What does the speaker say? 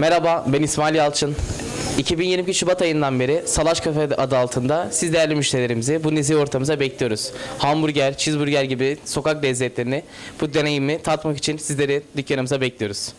Merhaba, ben İsmail Yalçın. 2022 Şubat ayından beri Salaş Kafe adı altında siz değerli müşterilerimizi bu nezih ortamıza bekliyoruz. Hamburger, cheeseburger gibi sokak lezzetlerini, bu deneyimi tatmak için sizleri dükkanımıza bekliyoruz.